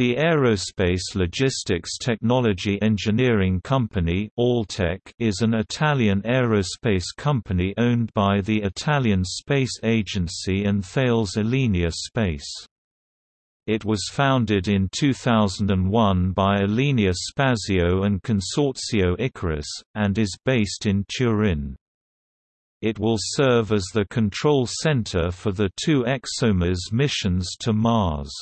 The Aerospace Logistics Technology Engineering Company is an Italian aerospace company owned by the Italian Space Agency and Thales Alenia Space. It was founded in 2001 by Alenia Spazio and Consorzio Icarus, and is based in Turin. It will serve as the control center for the two ExoMars missions to Mars.